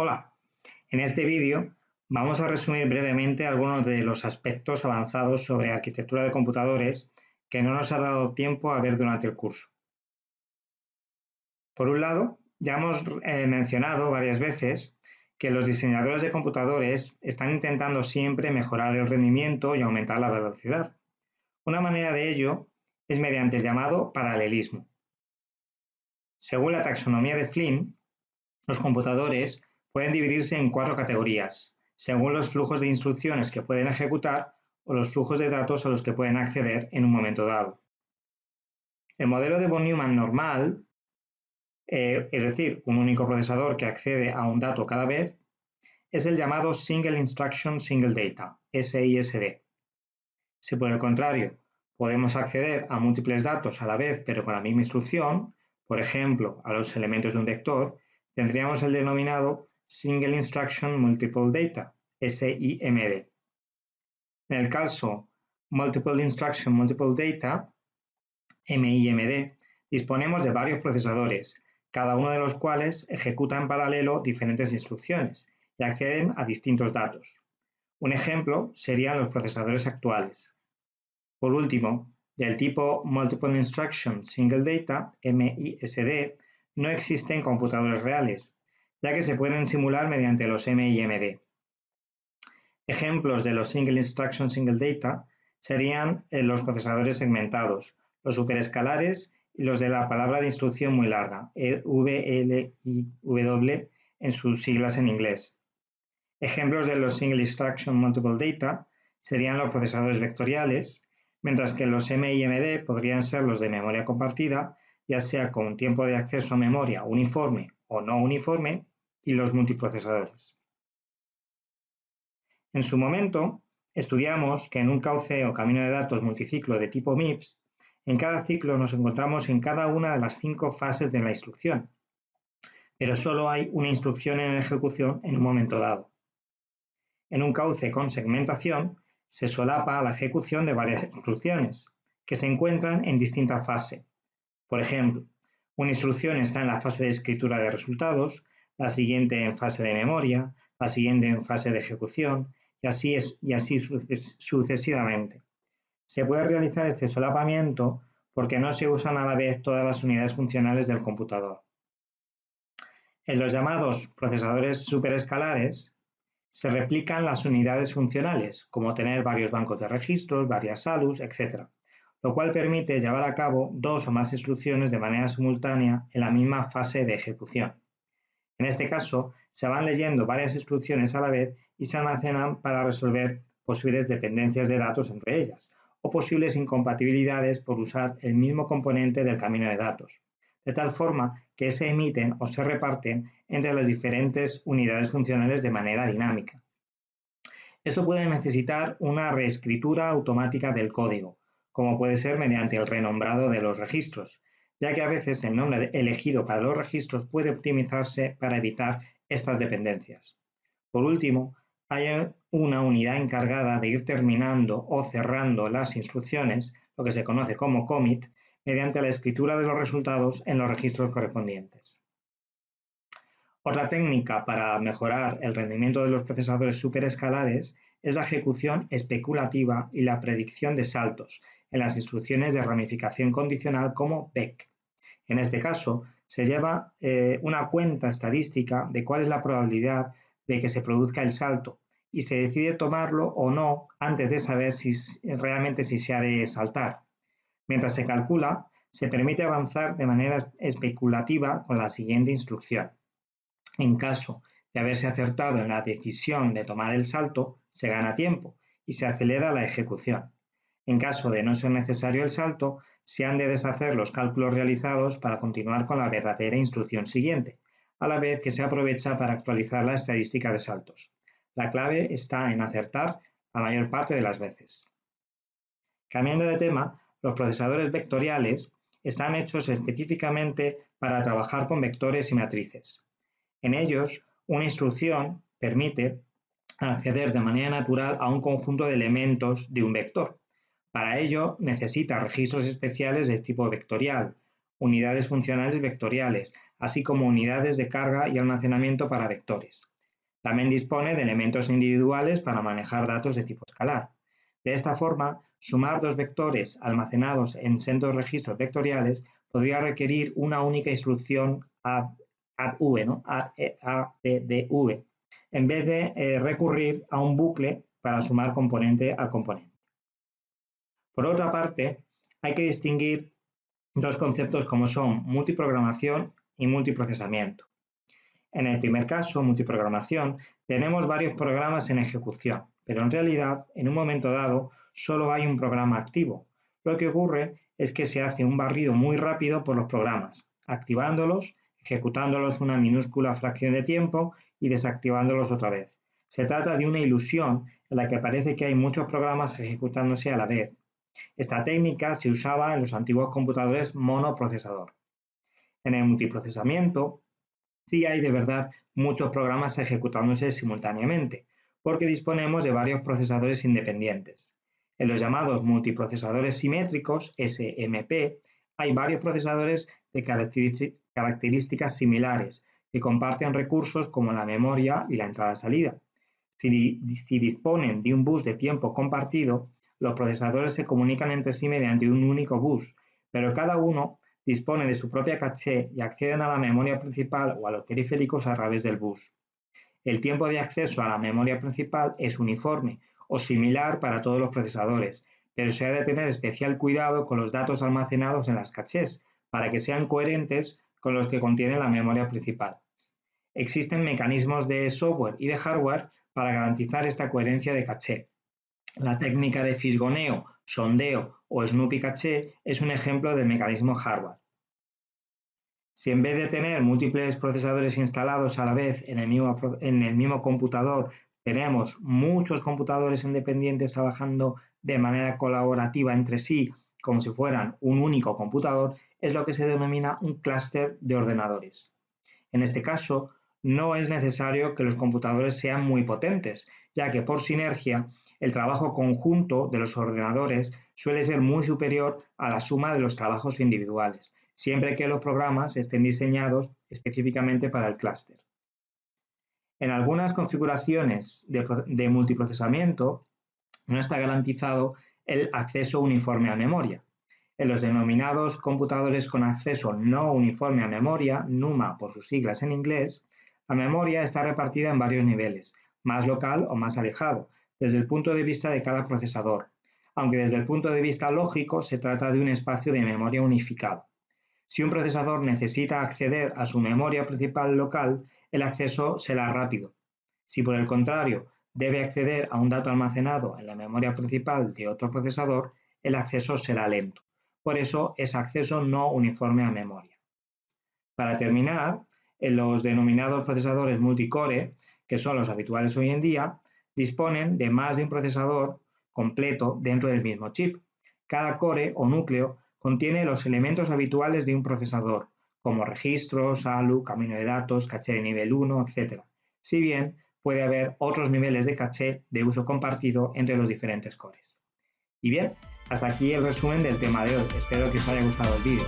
Hola, en este vídeo vamos a resumir brevemente algunos de los aspectos avanzados sobre arquitectura de computadores que no nos ha dado tiempo a ver durante el curso. Por un lado, ya hemos eh, mencionado varias veces que los diseñadores de computadores están intentando siempre mejorar el rendimiento y aumentar la velocidad. Una manera de ello es mediante el llamado paralelismo. Según la taxonomía de Flynn, los computadores pueden dividirse en cuatro categorías, según los flujos de instrucciones que pueden ejecutar o los flujos de datos a los que pueden acceder en un momento dado. El modelo de von Neumann normal, eh, es decir, un único procesador que accede a un dato cada vez, es el llamado Single Instruction Single Data, SISD. Si por el contrario podemos acceder a múltiples datos a la vez pero con la misma instrucción, por ejemplo, a los elementos de un vector, tendríamos el denominado Single Instruction Multiple Data, SIMD. En el caso Multiple Instruction Multiple Data, MIMD, disponemos de varios procesadores, cada uno de los cuales ejecuta en paralelo diferentes instrucciones y acceden a distintos datos. Un ejemplo serían los procesadores actuales. Por último, del tipo Multiple Instruction Single Data, MISD, no existen computadores reales, ya que se pueden simular mediante los MIMD. Ejemplos de los Single Instruction Single Data serían eh, los procesadores segmentados, los superescalares y los de la palabra de instrucción muy larga, VLIW en sus siglas en inglés. Ejemplos de los Single Instruction Multiple Data serían los procesadores vectoriales, mientras que los MIMD podrían ser los de memoria compartida, ya sea con tiempo de acceso a memoria uniforme o no uniforme, y los multiprocesadores. En su momento, estudiamos que en un cauce o camino de datos multiciclo de tipo MIPS, en cada ciclo nos encontramos en cada una de las cinco fases de la instrucción, pero solo hay una instrucción en ejecución en un momento dado. En un cauce con segmentación, se solapa la ejecución de varias instrucciones, que se encuentran en distinta fase. Por ejemplo, una instrucción está en la fase de escritura de resultados, la siguiente en fase de memoria, la siguiente en fase de ejecución y así, sucesivamente. Se puede realizar este solapamiento porque no se usan a la vez todas las unidades funcionales del computador. En los llamados procesadores superescalares se replican las unidades funcionales, como tener varios bancos de registros, varias SALUS, etc., lo cual permite llevar a cabo dos o más instrucciones de manera simultánea en la misma fase de ejecución. En este caso, se van leyendo varias instrucciones a la vez y se almacenan para resolver posibles dependencias de datos entre ellas o posibles incompatibilidades por usar el mismo componente del camino de datos, de tal forma que se emiten o se reparten entre las diferentes unidades funcionales de manera dinámica. Esto puede necesitar una reescritura automática del código, como puede ser mediante el renombrado de los registros, ya que a veces el nombre elegido para los registros puede optimizarse para evitar estas dependencias. Por último, hay una unidad encargada de ir terminando o cerrando las instrucciones, lo que se conoce como commit, mediante la escritura de los resultados en los registros correspondientes. Otra técnica para mejorar el rendimiento de los procesadores superescalares es la ejecución especulativa y la predicción de saltos en las instrucciones de ramificación condicional como BEC. En este caso, se lleva eh, una cuenta estadística de cuál es la probabilidad de que se produzca el salto y se decide tomarlo o no antes de saber si realmente si se ha de saltar. Mientras se calcula, se permite avanzar de manera especulativa con la siguiente instrucción. En caso de haberse acertado en la decisión de tomar el salto, se gana tiempo y se acelera la ejecución. En caso de no ser necesario el salto, se han de deshacer los cálculos realizados para continuar con la verdadera instrucción siguiente, a la vez que se aprovecha para actualizar la estadística de saltos. La clave está en acertar la mayor parte de las veces. Cambiando de tema, los procesadores vectoriales están hechos específicamente para trabajar con vectores y matrices. En ellos, una instrucción permite acceder de manera natural a un conjunto de elementos de un vector, para ello necesita registros especiales de tipo vectorial, unidades funcionales vectoriales, así como unidades de carga y almacenamiento para vectores. También dispone de elementos individuales para manejar datos de tipo escalar. De esta forma, sumar dos vectores almacenados en sendos registros vectoriales podría requerir una única instrucción add, ¿no? addv, en vez de eh, recurrir a un bucle para sumar componente a componente. Por otra parte, hay que distinguir dos conceptos como son multiprogramación y multiprocesamiento. En el primer caso, multiprogramación, tenemos varios programas en ejecución, pero en realidad, en un momento dado, solo hay un programa activo. Lo que ocurre es que se hace un barrido muy rápido por los programas, activándolos, ejecutándolos una minúscula fracción de tiempo y desactivándolos otra vez. Se trata de una ilusión en la que parece que hay muchos programas ejecutándose a la vez. Esta técnica se usaba en los antiguos computadores monoprocesador. En el multiprocesamiento, sí hay de verdad muchos programas ejecutándose simultáneamente, porque disponemos de varios procesadores independientes. En los llamados multiprocesadores simétricos, SMP, hay varios procesadores de características similares que comparten recursos como la memoria y la entrada-salida. Si, si, disponen de un bus de tiempo compartido, los procesadores se comunican entre sí mediante un único bus, pero cada uno dispone de su propia caché y acceden a la memoria principal o a los periféricos a través del bus. El tiempo de acceso a la memoria principal es uniforme o similar para todos los procesadores, pero se ha de tener especial cuidado con los datos almacenados en las cachés para que sean coherentes con los que contiene la memoria principal. Existen mecanismos de software y de hardware para garantizar esta coherencia de caché. La técnica de fisgoneo, sondeo o Snoopy Caché es un ejemplo de mecanismo hardware. Si en vez de tener múltiples procesadores instalados a la vez en el mismo, en el mismo computador, tenemos muchos computadores independientes trabajando de manera colaborativa entre sí, como si fueran un único computador, es lo que se denomina un clúster de ordenadores. En este caso, no es necesario que los computadores sean muy potentes, ya que por sinergia el trabajo conjunto de los ordenadores suele ser muy superior a la suma de los trabajos individuales, siempre que los programas estén diseñados específicamente para el clúster. En algunas configuraciones de, multiprocesamiento no está garantizado el acceso uniforme a memoria. En los denominados computadores con acceso no uniforme a memoria, NUMA por sus siglas en inglés, la memoria está repartida en varios niveles, más local o más alejado, desde el punto de vista de cada procesador, aunque desde el punto de vista lógico se trata de un espacio de memoria unificado. Si un procesador necesita acceder a su memoria principal local, el acceso será rápido. Si por el contrario debe acceder a un dato almacenado en la memoria principal de otro procesador, el acceso será lento. Por eso es acceso no uniforme a memoria. Para terminar, en los denominados procesadores multicore, que son los habituales hoy en día, disponen de más de un procesador completo dentro del mismo chip. Cada core o núcleo contiene los elementos habituales de un procesador, como registros, ALU, camino de datos, caché de nivel 1, etc. Si bien puede haber otros niveles de caché de uso compartido entre los diferentes cores. Y bien, hasta aquí el resumen del tema de hoy. Espero que os haya gustado el vídeo.